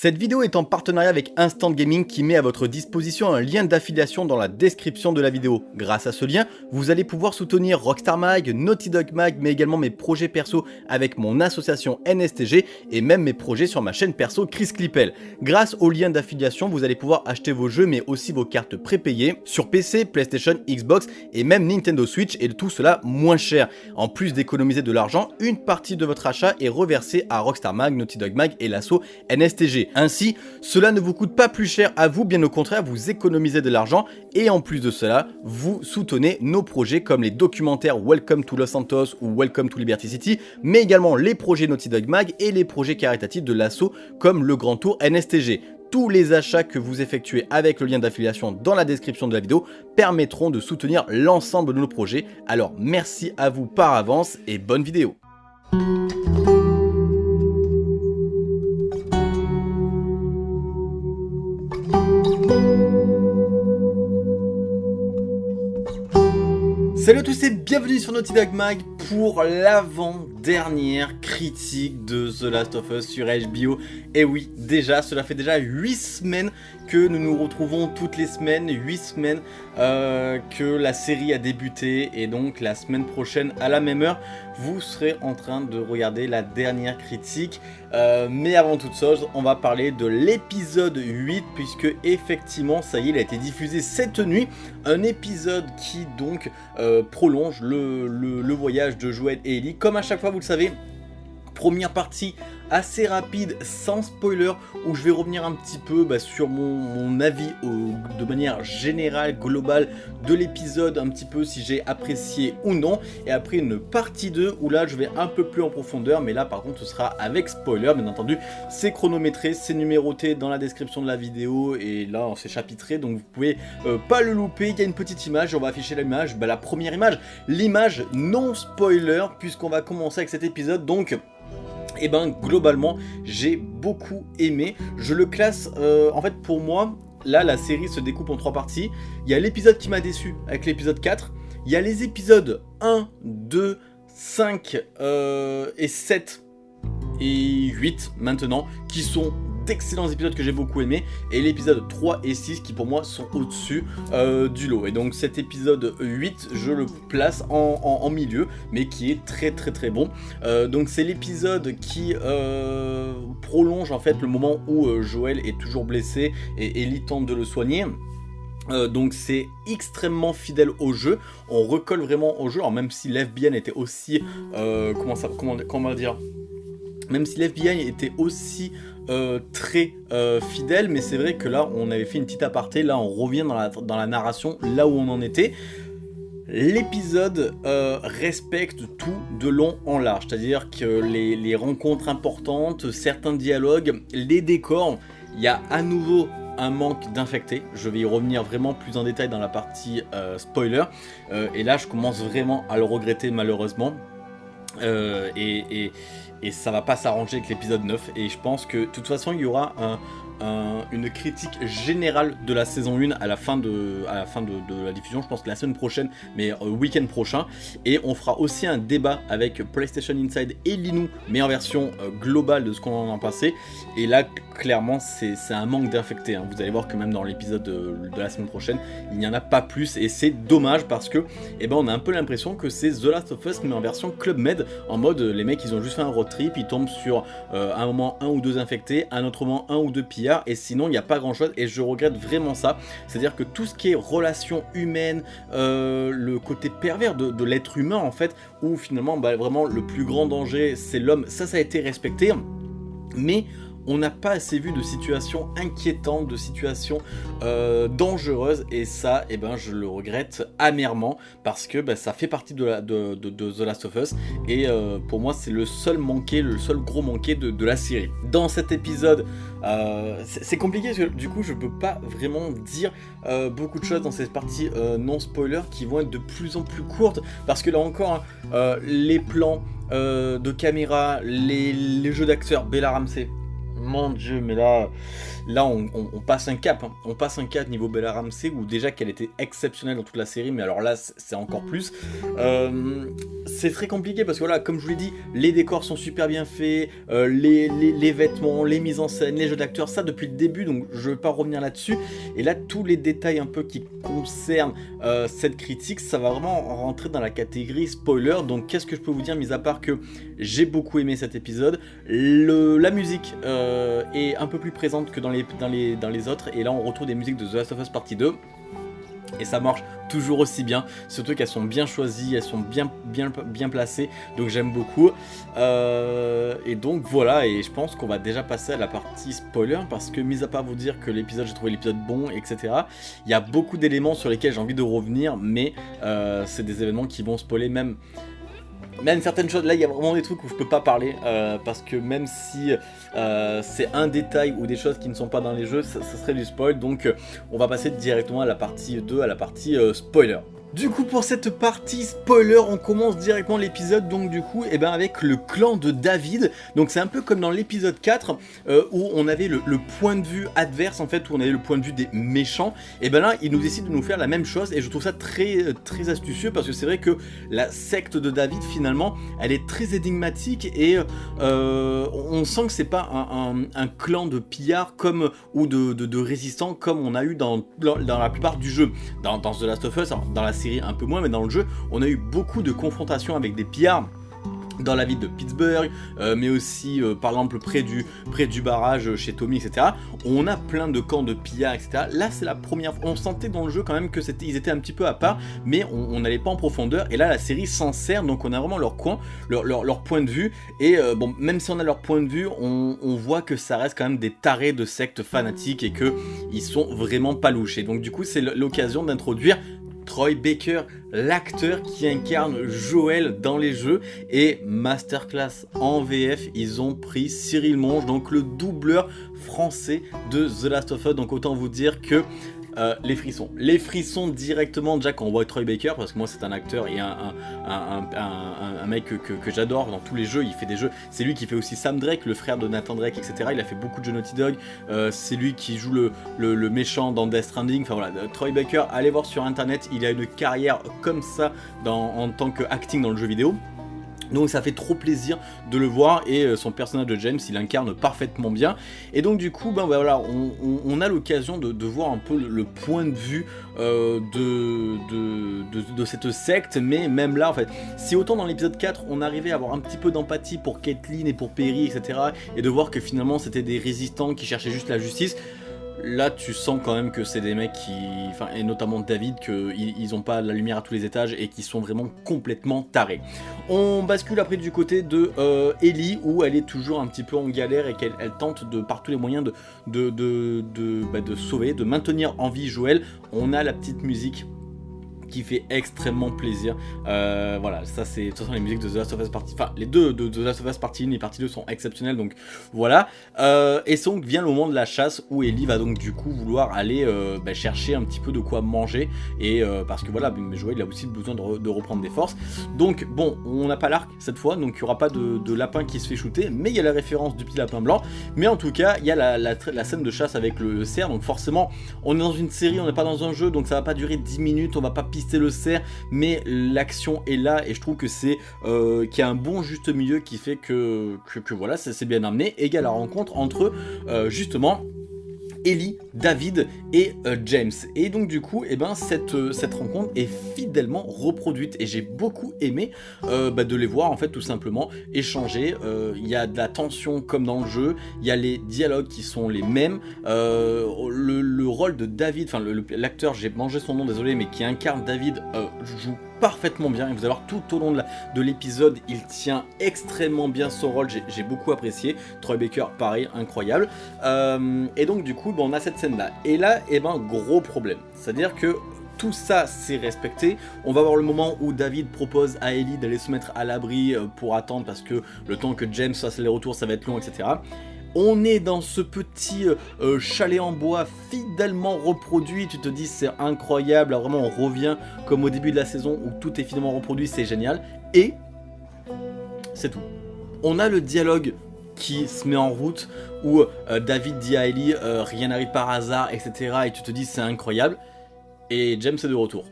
Cette vidéo est en partenariat avec Instant Gaming qui met à votre disposition un lien d'affiliation dans la description de la vidéo. Grâce à ce lien, vous allez pouvoir soutenir Rockstar Mag, Naughty Dog Mag, mais également mes projets perso avec mon association NSTG et même mes projets sur ma chaîne perso Chris Clippel. Grâce au lien d'affiliation, vous allez pouvoir acheter vos jeux mais aussi vos cartes prépayées sur PC, PlayStation, Xbox et même Nintendo Switch et tout cela moins cher. En plus d'économiser de l'argent, une partie de votre achat est reversée à Rockstar Mag, Naughty Dog Mag et l'asso NSTG. Ainsi, cela ne vous coûte pas plus cher à vous, bien au contraire, vous économisez de l'argent et en plus de cela, vous soutenez nos projets comme les documentaires Welcome to Los Santos ou Welcome to Liberty City, mais également les projets Naughty Dog Mag et les projets caritatifs de l'assaut comme le Grand Tour NSTG. Tous les achats que vous effectuez avec le lien d'affiliation dans la description de la vidéo permettront de soutenir l'ensemble de nos projets. Alors merci à vous par avance et bonne vidéo Salut à tous et bienvenue sur Naughty Dog Mag pour l'avant-dernière critique de The Last of Us sur HBO. Et oui, déjà, cela fait déjà 8 semaines que nous nous retrouvons toutes les semaines, 8 semaines euh, que la série a débuté et donc la semaine prochaine à la même heure, vous serez en train de regarder la dernière critique. Euh, mais avant toute chose, on va parler de l'épisode 8 puisque effectivement, ça y est, il a été diffusé cette nuit. Un épisode qui donc euh, prolonge le, le voyage de Joël et Ellie. Comme à chaque fois, vous le savez, première partie assez rapide, sans spoiler, où je vais revenir un petit peu bah, sur mon, avis de manière générale, globale de l'épisode, un petit peu si j'ai apprécié ou non, et après une partie 2 où là je vais un peu plus en profondeur, mais là par contre ce sera avec spoiler, bien entendu, c'est chronométré, c'est numéroté dans la description de la vidéo, et là c'est chapitré, donc vous pouvez euh, pas le louper, il y a une petite image, on va afficher l'image, bah, la première image, l'image non spoiler, puisqu'on va commencer avec cet épisode, donc et eh ben globalement j'ai beaucoup aimé. Je le classe, euh, en fait pour moi, là la série se découpe en trois parties. Il y a l'épisode qui m'a déçu avec l'épisode 4. Il y a les épisodes 1, 2, 5 et 7 et 8 maintenant qui sont d'excellents épisodes que j'ai beaucoup aimé et l'épisode 3 et 6 qui pour moi sont au-dessus euh, du lot. Et donc cet épisode 8, je le place en, milieu, mais qui est très très très bon. Euh, donc c'est l'épisode qui euh, prolonge en fait le moment où Joël est toujours blessé et Ellie tente de le soigner. donc c'est extrêmement fidèle au jeu, on recolle vraiment au jeu, alors même si l'FBN était aussi, comment ça, comment, comment dire, même si l'FBI était aussi euh, très euh, fidèle, mais c'est vrai que là, on avait fait une petite aparté, là, on revient dans la, narration, là où on en était. L'épisode euh, respecte tout de long en large, c'est-à-dire que les, rencontres importantes, certains dialogues, les décors, il y a à nouveau un manque d'infectés, je vais y revenir vraiment plus en détail dans la partie spoiler, et là je commence vraiment à le regretter malheureusement, et, et ça va pas s'arranger avec l'épisode 9 et je pense que de toute façon il y aura un, une critique générale de la saison 1 à la fin de, à la, fin de, la diffusion, je pense que la semaine prochaine, mais euh, week-end prochain. Et on fera aussi un débat avec PlayStation Inside et Linou, mais en version euh, globale de ce qu'on en a passé. Et là, clairement, c'est un manque d'infectés. Hein. Vous allez voir que même dans l'épisode de, la semaine prochaine, il n'y en a pas plus. Et c'est dommage parce que eh ben, on a un peu l'impression que c'est The Last of Us, mais en version Club Med, en mode les mecs, ils ont juste fait un road trip, ils tombent sur euh, un moment un ou deux infectés, un autre moment un ou deux pillards et sinon il n'y a pas grand chose et je regrette vraiment ça. C'est à dire que tout ce qui est relation humaine, euh, le côté pervers de, l'être humain en fait, où finalement bah, vraiment le plus grand danger c'est l'homme, ça ça a été respecté. Mais on n'a pas assez vu de situations inquiétantes, de situations euh, dangereuses. Et ça, eh ben, je le regrette amèrement parce que bah, ça fait partie de, The Last of Us. Et euh, pour moi c'est le seul manqué, le seul gros manqué de, la série. Dans cet épisode, euh, c'est compliqué parce que du coup je peux pas vraiment dire beaucoup de choses dans cette partie non spoiler qui vont être de plus en plus courtes. Parce que là encore, hein, les plans de caméra, les jeux d'acteurs, Bella Ramsey, mon dieu, mais là, là on, passe un cap. Hein. On passe un cap niveau Bella Ramsey, où déjà qu'elle était exceptionnelle dans toute la série, mais alors là, c'est encore plus. Euh, c'est très compliqué parce que voilà, comme je vous l'ai dit, les décors sont super bien faits, euh, les, vêtements, les mises en scène, les jeux d'acteurs, ça depuis le début, donc je vais pas revenir là-dessus. Et là, tous les détails un peu qui concernent euh, cette critique, ça va vraiment rentrer dans la catégorie spoiler. Donc qu'est-ce que je peux vous dire, mis à part que j'ai beaucoup aimé cet épisode, la musique est un peu plus présente que dans les autres, et là on retrouve des musiques de The Last of Us Partie 2 et ça marche toujours aussi bien, surtout qu'elles sont bien choisies, elles sont bien, bien, bien placées, donc j'aime beaucoup. Euh, et donc voilà, et je pense qu'on va déjà passer à la partie spoiler, parce que mis à part vous dire que l'épisode, j'ai trouvé l'épisode bon, etc., il y a beaucoup d'éléments sur lesquels j'ai envie de revenir, mais euh, c'est des événements qui vont spoiler même même certaines choses, là il y a vraiment des trucs où je peux pas parler, euh, parce que même si euh, c'est un détail ou des choses qui ne sont pas dans les jeux, ça, serait du spoil, donc euh, on va passer directement à la partie 2, à la partie spoiler. Du coup pour cette partie spoiler on commence directement l'épisode donc du coup et eh ben avec le clan de David. Donc c'est un peu comme dans l'épisode 4 euh, où on avait le, point de vue adverse en fait où on avait le point de vue des méchants. Et ben là il nous décide de nous faire la même chose et je trouve ça très très astucieux parce que c'est vrai que la secte de David finalement elle est très énigmatique et euh, on sent que c'est pas un, clan de pillards comme ou de, résistants comme on a eu dans, dans, la plupart du jeu. Dans, dans The Last of Us dans la série un peu moins, mais dans le jeu, on a eu beaucoup de confrontations avec des pillards dans la ville de Pittsburgh, euh, mais aussi euh, par exemple près du, près du barrage chez Tommy, etc. On a plein de camps de pillards, etc. Là, c'est la première fois. On sentait dans le jeu quand même que ils étaient un petit peu à part, mais on n'allait pas en profondeur. Et là, la série s'en sert, donc on a vraiment leur coin, leur, leur, point de vue. Et euh, bon, même si on a leur point de vue, on, voit que ça reste quand même des tarés de sectes fanatiques et que ils sont vraiment pas louches. Et donc du coup, c'est l'occasion d'introduire Troy Baker, l'acteur qui incarne Joël dans les jeux. Et Masterclass en VF, ils ont pris Cyril Monge, donc le doubleur français de The Last of Us. Donc autant vous dire que euh, les frissons. Les frissons directement déjà quand on voit Troy Baker, parce que moi c'est un acteur et un, un, mec que, j'adore dans tous les jeux, il fait des jeux, c'est lui qui fait aussi Sam Drake, le frère de Nathan Drake, etc. Il a fait beaucoup de jeux Naughty Dog, euh, c'est lui qui joue le, méchant dans Death Stranding, enfin voilà, Troy Baker, allez voir sur internet, il a une carrière comme ça en tant que acting dans le jeu vidéo. Donc ça fait trop plaisir de le voir et euh, son personnage de James il incarne parfaitement bien. Et donc du coup ben, ben voilà on, a l'occasion de, voir un peu le, point de vue euh, de, de, cette secte. Mais même là en fait si autant dans l'épisode 4 on arrivait à avoir un petit peu d'empathie pour Caitlyn et pour Perry etc et de voir que finalement c'était des résistants qui cherchaient juste la justice Là, tu sens quand même que c'est des mecs qui, enfin, et notamment David, qu'ils ils ont pas la lumière à tous les étages et qui sont vraiment complètement tarés. On bascule après du côté de euh, Ellie, où elle est toujours un petit peu en galère et qu'elle tente de par tous les moyens de, bah, de sauver, de maintenir en vie Joël. On a la petite musique qui fait extrêmement plaisir. Euh, voilà, ça c'est de toute façon les musiques de The Last of Us Partie, enfin les deux de, The Last of Us Partie 1 et Partie 2 sont exceptionnelles, donc voilà. Euh, et donc vient le moment de la chasse où Ellie va donc du coup vouloir aller euh, bah, chercher un petit peu de quoi manger et parce que voilà, Joël il a aussi besoin de, reprendre des forces. Donc bon, on n'a pas l'arc cette fois, donc il n'y aura pas de, lapin qui se fait shooter, mais il y a la référence du petit lapin blanc. Mais en tout cas, il y a la, la, scène de chasse avec le cerf, donc forcément on est dans une série, on n'est pas dans un jeu, donc ça va pas durer 10 minutes, on va pas le cerf, mais l'action est là et je trouve que c'est euh, qu'il y a un bon juste milieu qui fait que, que, voilà, c'est bien amené. Et il la rencontre entre euh, justement Ellie, David et euh, James. Et donc du coup, eh ben, cette, euh, cette rencontre est fidèlement reproduite et j'ai beaucoup aimé euh, bah, de les voir en fait tout simplement échanger. Il y a de la tension comme dans le jeu, il y a les dialogues qui sont les mêmes. Le, rôle de David, enfin l'acteur, j'ai mangé son nom, désolé, mais qui incarne David joue parfaitement bien. Et vous allez voir tout au long de l'épisode il tient extrêmement bien son rôle. J'ai beaucoup apprécié. Troy Baker pareil incroyable. Euh, et donc du coup on a cette scène là et là eh ben gros problème. C'est à dire que tout ça c'est respecté. On va voir le moment où David propose à Ellie d'aller se mettre à l'abri euh, pour attendre parce que le temps que James fasse les retours ça va être long etc. On est dans ce petit euh, euh, chalet en bois fidèlement reproduit, tu te dis c'est incroyable, vraiment on revient comme au début de la saison où tout est fidèlement reproduit, c'est génial. Et c'est tout. On a le dialogue qui se met en route, où euh, David dit à Ellie rien n'arrive par hasard, etc. Et tu te dis c'est incroyable. Et James est de retour.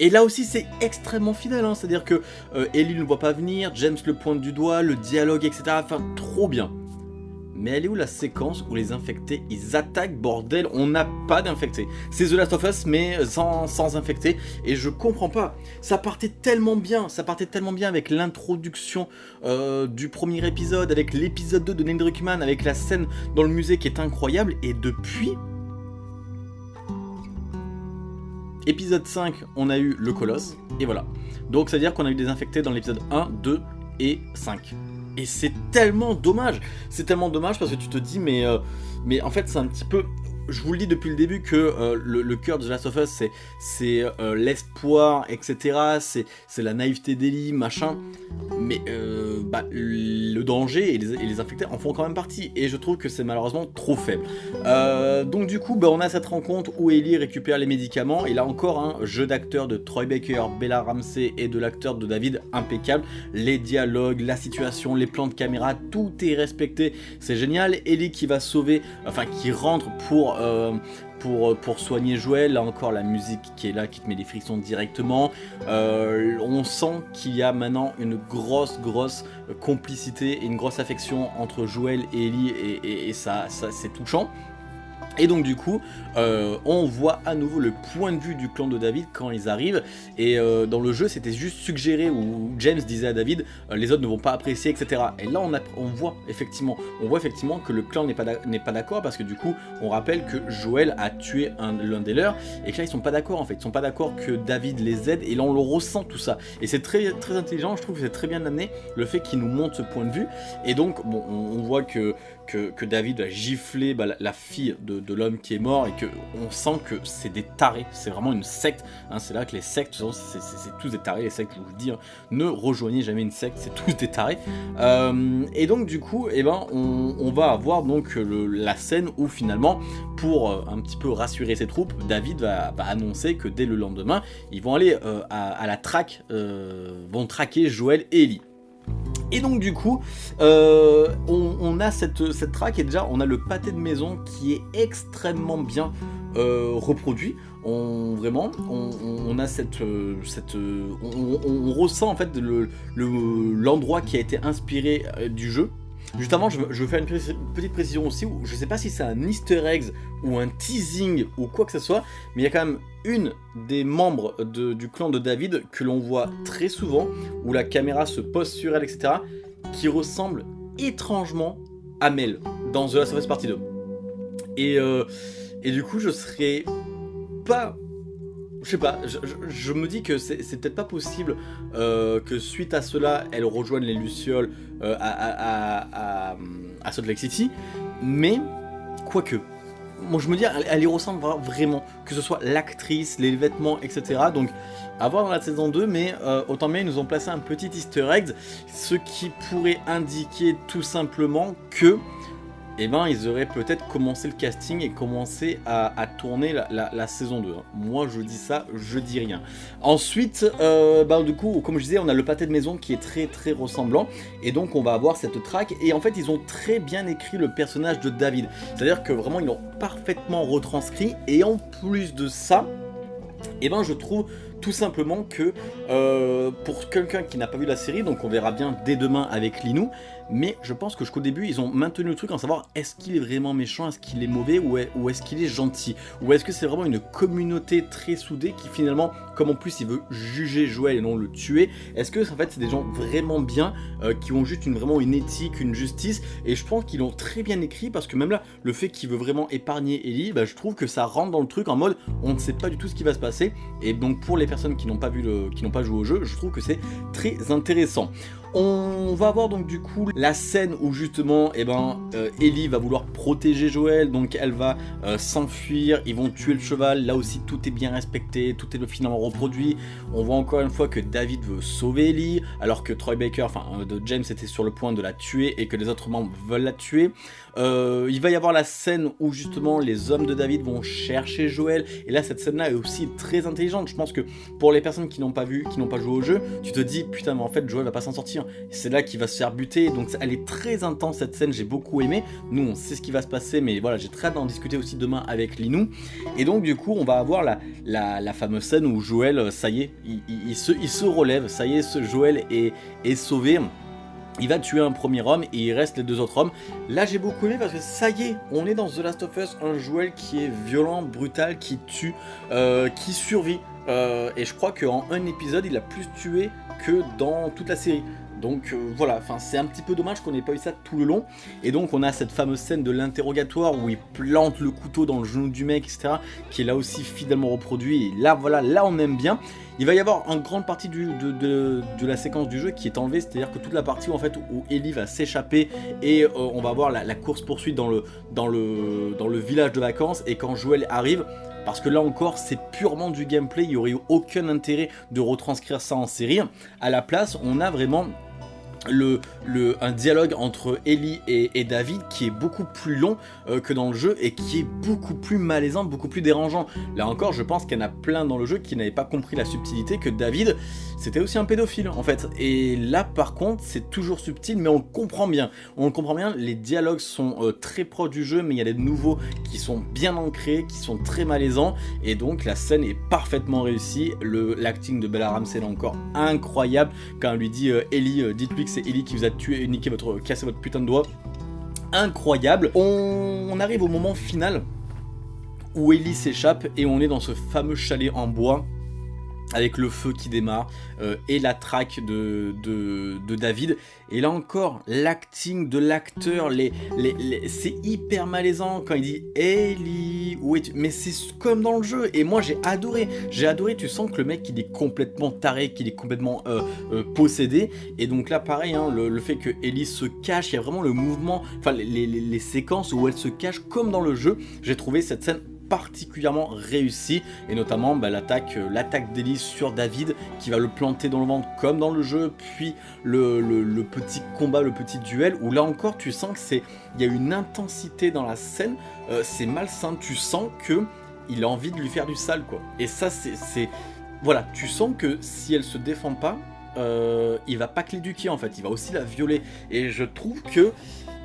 Et là aussi c'est extrêmement fidèle, hein. c'est-à-dire que Ellie ne le voit pas venir, James le pointe du doigt, le dialogue, etc. Enfin, trop bien. Mais elle est où la séquence où les infectés, ils attaquent, bordel? On n'a pas d'infectés. C'est The Last of Us, mais sans, sans infectés. Et je comprends pas. Ça partait tellement bien, ça partait tellement bien avec l'introduction euh, du premier épisode, avec l'épisode 2 de Neil Druckmann, avec la scène dans le musée qui est incroyable. Et depuis... Épisode 5, on a eu le colosse, et voilà. Donc ça veut dire qu'on a eu des infectés dans l'épisode 1, 2 et 5. Et c'est tellement dommage. C'est tellement dommage parce que tu te dis, mais, euh, mais en fait, c'est un petit peu je vous le dis depuis le début que euh, le, cœur de The Last of Us, c'est euh, l'espoir, etc. C'est la naïveté d'Ellie, machin. Mais euh, bah, le danger et les, infectés en font quand même partie. Et je trouve que c'est malheureusement trop faible. donc du coup, bah, on a cette rencontre où Ellie récupère les médicaments. Et là encore, un jeu d'acteur de Troy Baker, Bella Ramsey et de l'acteur de David impeccable. Les dialogues, la situation, les plans de caméra, tout est respecté. C'est génial. Ellie qui va sauver, enfin qui rentre pour euh, pour, pour, soigner Joël, là encore la musique qui est là, qui te met des frictions directement. Euh, on sent qu'il y a maintenant une grosse, grosse complicité et une grosse affection entre Joël et Ellie et, ça c'est touchant. Et donc du coup, euh, on voit à nouveau le point de vue du clan de David quand ils arrivent. Et euh, dans le jeu, c'était juste suggéré où James disait à David, euh, les autres ne vont pas apprécier, etc. Et là, on, voit effectivement, on voit effectivement que le clan n'est pas d'accord parce que du coup, on rappelle que Joël a tué l'un des leurs et que là, ils sont pas d'accord en fait. Ils sont pas d'accord que David les aide et là, on le ressent tout ça. Et c'est très, très intelligent. Je trouve que c'est très bien amené le fait qu'il nous montre ce point de vue. Et donc, bon, on, voit que, que, David va gifler bah, la, fille de l'homme qui est mort et que on sent que c'est des tarés, c'est vraiment une secte, hein. c'est là que les sectes, c'est tous des tarés, les sectes, je vous le dis, hein. ne rejoignez jamais une secte, c'est tous des tarés. Euh, et donc du coup, eh ben, on, va avoir donc la scène où finalement, pour euh, un petit peu rassurer ses troupes, David va, annoncer que dès le lendemain, ils vont aller euh, à, la traque, vont traquer Joël et Ellie. Et donc du coup, euh, on, a cette, cette track et déjà on a le pâté de maison qui est extrêmement bien euh, reproduit. On, vraiment, on, a cette, euh, on, ressent en fait l'endroit le, qui a été inspiré du jeu Juste avant, je, veux faire une petite précision aussi, où je sais pas si c'est un easter egg ou un teasing ou quoi que ce soit, mais il y a quand même une des membres du clan de David que l'on voit très souvent, où la caméra se pose sur elle, etc., qui ressemble étrangement à Mel dans The Last of Us Partie 2. Et, euh, et du coup, je serais pas je sais pas, je, me dis que c'est peut-être pas possible euh, que suite à cela, elle rejoigne les Lucioles euh, à, Salt Lake City, mais quoique. Moi je me dis, elle, y ressemble vraiment, que ce soit l'actrice, les vêtements, etc. Donc à voir dans la saison 2, mais euh, autant bien ils nous ont placé un petit easter egg, ce qui pourrait indiquer tout simplement que eh ben ils auraient peut-être commencé le casting et commencé à, tourner la, saison 2. Hein. Moi je dis ça, je dis rien. Ensuite, euh, bah, du coup, comme je disais, on a le pâté de maison qui est très très ressemblant. Et donc on va avoir cette track. Et en fait, ils ont très bien écrit le personnage de David. C'est-à-dire que vraiment, ils l'ont parfaitement retranscrit. Et en plus de ça, eh ben je trouve tout simplement que euh, pour quelqu'un qui n'a pas vu la série, donc on verra bien dès demain avec Linou, mais je pense que jusqu'au début ils ont maintenu le truc en savoir est-ce qu'il est vraiment méchant, est-ce qu'il est mauvais ou est-ce qu'il est gentil, ou est-ce que c'est vraiment une communauté très soudée qui finalement, comme en plus il veut juger Joël et non le tuer, est-ce que en fait c'est des gens vraiment bien, euh, qui ont juste une, vraiment une éthique, une justice, et je pense qu'ils l'ont très bien écrit parce que même là, le fait qu'il veut vraiment épargner Ellie, bah, je trouve que ça rentre dans le truc en mode on ne sait pas du tout ce qui va se passer, et donc pour les personnes qui n'ont pas vu le, qui n'ont pas joué au jeu, je trouve que c'est très intéressant. On va voir donc du coup la scène où justement eh ben, euh, Ellie va vouloir protéger Joël, donc elle va euh, s'enfuir, ils vont tuer le cheval, là aussi tout est bien respecté, tout est finalement reproduit. On voit encore une fois que David veut sauver Ellie, alors que Troy Baker, enfin euh, de James était sur le point de la tuer et que les autres membres veulent la tuer. il va y avoir la scène où justement les hommes de David vont chercher Joël, et là cette scène là est aussi très intelligente, je pense que pour les personnes qui n'ont pas vu, qui n'ont pas joué au jeu, tu te dis putain mais en fait Joel va pas s'en sortir. C'est là qu'il va se faire buter, donc elle est très intense cette scène, j'ai beaucoup aimé. Nous on sait ce qui va se passer, mais voilà j'ai très hâte d'en discuter aussi demain avec Linou. Et donc du coup on va avoir la, fameuse scène où Joel, ça y est, il, se, relève, ça y est, ce Joel est, est sauvé. Il va tuer un premier homme et il reste les deux autres hommes. Là j'ai beaucoup aimé parce que ça y est, on est dans The Last of Us, un Joel qui est violent, brutal, qui tue, euh, qui survit. Euh, et je crois qu'en un épisode il a plus tué que dans toute la série. Donc euh, voilà, c'est un petit peu dommage qu'on n'ait pas eu ça tout le long. Et donc on a cette fameuse scène de l'interrogatoire où il plante le couteau dans le genou du mec, etc. Qui est là aussi fidèlement reproduit. Et là voilà, là on aime bien. Il va y avoir une grande partie de, la séquence du jeu qui est enlevée, c'est-à-dire que toute la partie où, en fait, où Ellie va s'échapper et euh, on va voir la, course-poursuite dans le, village de vacances et quand Joel arrive, parce que là encore c'est purement du gameplay, il n'y aurait eu aucun intérêt de retranscrire ça en série. À la place on a vraiment le, le, un dialogue entre Ellie et, David qui est beaucoup plus long euh, que dans le jeu et qui est beaucoup plus malaisant, beaucoup plus dérangeant. Là encore, je pense qu'il y en a plein dans le jeu qui n'avaient pas compris la subtilité que David, c'était aussi un pédophile en fait. Et là par contre, c'est toujours subtil mais on comprend bien. On comprend bien, les dialogues sont euh, très proches du jeu mais il y a des nouveaux qui sont bien ancrés, qui sont très malaisants et donc la scène est parfaitement réussie. L'acting de Bella Ramsey est encore incroyable quand elle lui dit euh, Ellie, dites-lui que c'est Ellie qui vous a tué niqué votre, cassé votre putain de doigt. Incroyable. On, arrive au moment final où Ellie s'échappe et on est dans ce fameux chalet en bois avec le feu qui démarre euh, et la traque de, David. Et là encore, l'acting de l'acteur, c'est hyper malaisant quand il dit « Ellie, où es-tu ?» Mais c'est comme dans le jeu, et moi j'ai adoré, j'ai adoré, tu sens que le mec il est complètement taré, qu'il est complètement euh, euh, possédé, et donc là pareil, hein, le, fait que Ellie se cache, il y a vraiment le mouvement, enfin les séquences où elle se cache comme dans le jeu, j'ai trouvé cette scène particulièrement réussi et notamment bah, l'attaque euh, l'attaque d'Elise sur David qui va le planter dans le ventre comme dans le jeu puis le, petit combat le petit duel où là encore tu sens que c'est il y a une intensité dans la scène euh, c'est malsain tu sens que il a envie de lui faire du sale quoi. Et ça c'est voilà tu sens que si elle se défend pas euh, il va pas que l'éduquer en fait il va aussi la violer. Et je trouve que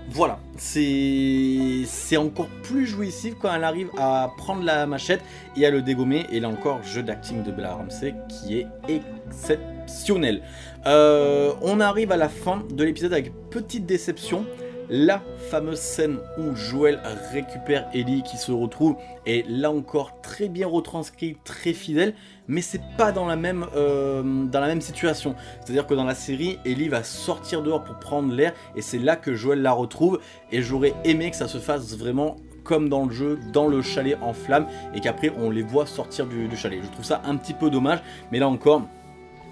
voilà, c'est encore plus jouissif quand elle arrive à prendre la machette et à le dégommer. Et là encore, jeu d'acting de Bella Ramsey qui est exceptionnel. Euh, on arrive à la fin de l'épisode avec petite déception la fameuse scène où Joël récupère Ellie qui se retrouve est là encore très bien retranscrit, très fidèle, mais c'est pas dans la même, euh, dans la même situation. C'est-à-dire que dans la série, Ellie va sortir dehors pour prendre l'air et c'est là que Joël la retrouve et j'aurais aimé que ça se fasse vraiment comme dans le jeu, dans le chalet en flammes et qu'après on les voit sortir du chalet. Je trouve ça un petit peu dommage, mais là encore,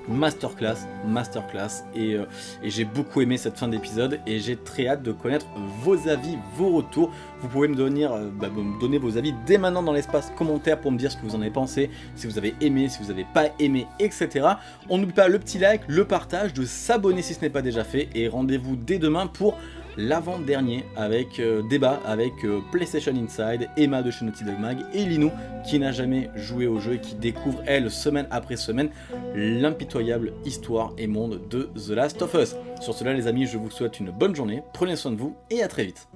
masterclass, masterclass et, euh, et j'ai beaucoup aimé cette fin d'épisode et j'ai très hâte de connaître vos avis, vos retours. Vous pouvez me donner, euh, bah, me donner vos avis dès maintenant dans l'espace commentaire pour me dire ce que vous en avez pensé, si vous avez aimé, si vous n'avez pas aimé, etc. On n'oublie pas le petit like, le partage, de s'abonner si ce n'est pas déjà fait et rendez-vous dès demain pour l'avant-dernier avec euh, débat avec euh, PlayStation Inside, Emma de chez Naughty Dog Mag et Linou qui n'a jamais joué au jeu et qui découvre elle semaine après semaine l'impitoyable histoire et monde de The Last of Us. Sur cela les amis je vous souhaite une bonne journée, prenez soin de vous et à très vite.